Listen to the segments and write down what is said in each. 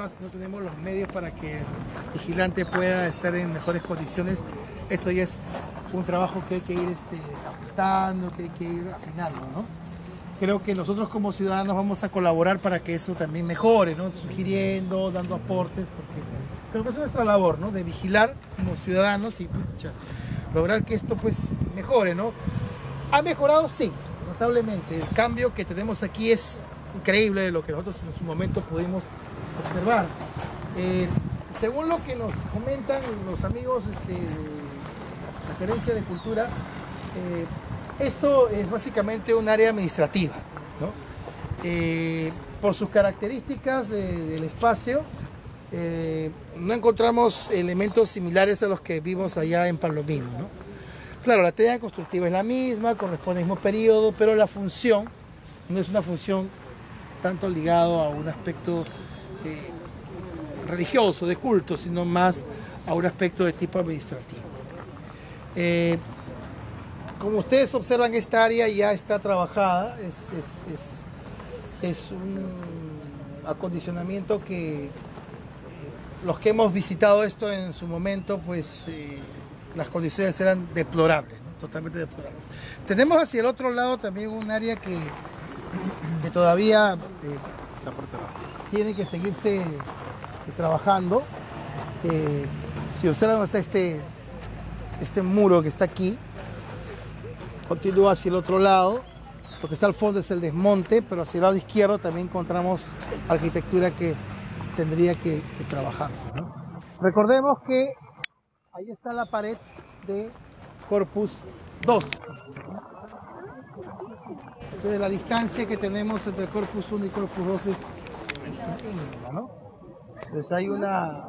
no tenemos los medios para que el vigilante pueda estar en mejores condiciones, eso ya es un trabajo que hay que ir este, ajustando, que hay que ir afinando, ¿no? Creo que nosotros como ciudadanos vamos a colaborar para que eso también mejore, ¿no? Sugiriendo, dando aportes, porque creo que es nuestra labor, ¿no? De vigilar como ciudadanos y lograr que esto pues mejore, ¿no? ¿Ha mejorado? Sí, notablemente. El cambio que tenemos aquí es increíble de lo que nosotros en su momento pudimos observar. Eh, según lo que nos comentan los amigos este, de la Gerencia de Cultura, eh, esto es básicamente un área administrativa. ¿no? Eh, por sus características del espacio, no encontramos elementos similares a los que vimos allá en Palomino. ¿no? Claro, la teoría constructiva es la misma, corresponde al mismo periodo, pero la función no es una función tanto ligado a un aspecto religioso, de culto, sino más a un aspecto de tipo administrativo. Eh, como ustedes observan, esta área ya está trabajada, es, un acondicionamiento que eh, los que hemos visitado esto en su momento, pues las condiciones eran deplorables, totalmente deplorables. Tenemos hacia el otro lado también un área que, que todavía tiene que seguirse trabajando. Eh, si observan hasta este, este muro que está aquí, continúa hacia el otro lado, lo que está al fondo es el desmonte, pero hacia el lado izquierdo también encontramos arquitectura que tendría que, trabajarse. Recordemos que ahí está la pared de Corpus 2. Entonces la distancia que tenemos entre Corpus 1 y Corpus 2 es ¿no? Entonces hay una,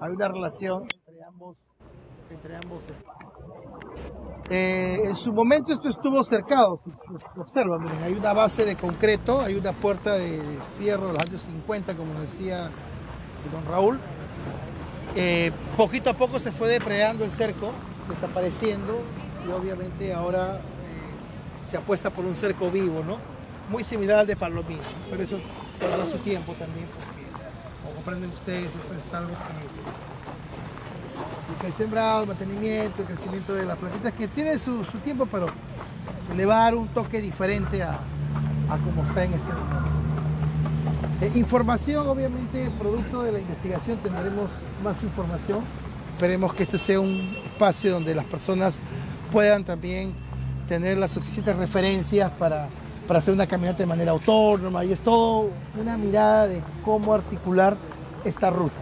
hay una relación entre ambos, entre ambos eh, en su momento esto estuvo cercado, si observan, miren, hay una base de concreto, hay una puerta de fierro de los años 50, como decía don Raúl. Eh, poquito a poco se fue depredando el cerco, desapareciendo, y obviamente ahora eh, se apuesta por un cerco vivo, ¿no? Muy similar al de Palomino, pero eso tomará su tiempo también, porque como comprenden ustedes, eso es algo que, el sembrado, mantenimiento, el crecimiento de las plantitas, que tiene su, tiempo, pero elevar un toque diferente a, a como está en este momento. Eh, información, obviamente, producto de la investigación, tendremos más información. Esperemos que este sea un espacio donde las personas puedan también tener las suficientes referencias para para hacer una caminata de manera autónoma y es todo una mirada de cómo articular esta ruta.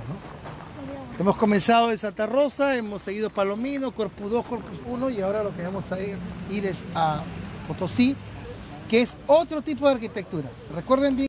Hemos comenzado en Santa Rosa, hemos seguido Palomino, Corpus 2, Corpus 1 y ahora lo que vamos a ir, ir es a Potosí, que es otro tipo de arquitectura. Recuerden bien